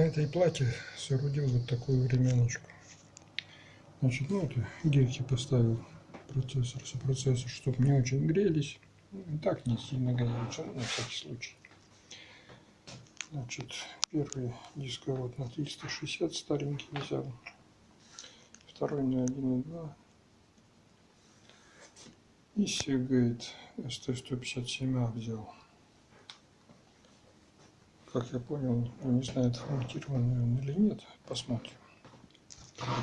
этой плате соорудил вот такую временочку. Значит, ну это гирьки поставил процессор, сопроцессор, чтобы не очень грелись. И так не сильно греются, ну, на всякий случай. Значит, первый дисковод на 360 старенький взял. Второй на 1.2. И Seagate ST157A взял. Как я понял, он не знает, форматирован он или нет. Посмотрим.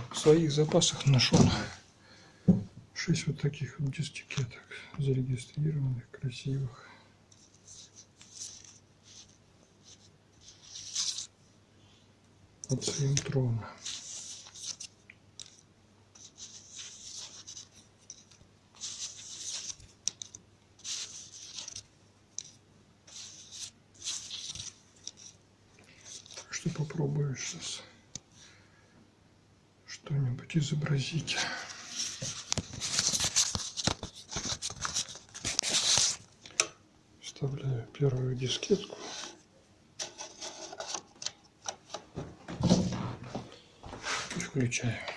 В своих запасах нашел 6 вот таких вот дискеток зарегистрированных, красивых. От Симтрона. Что попробую сейчас что-нибудь изобразить. Вставляю первую дискетку. Включаю.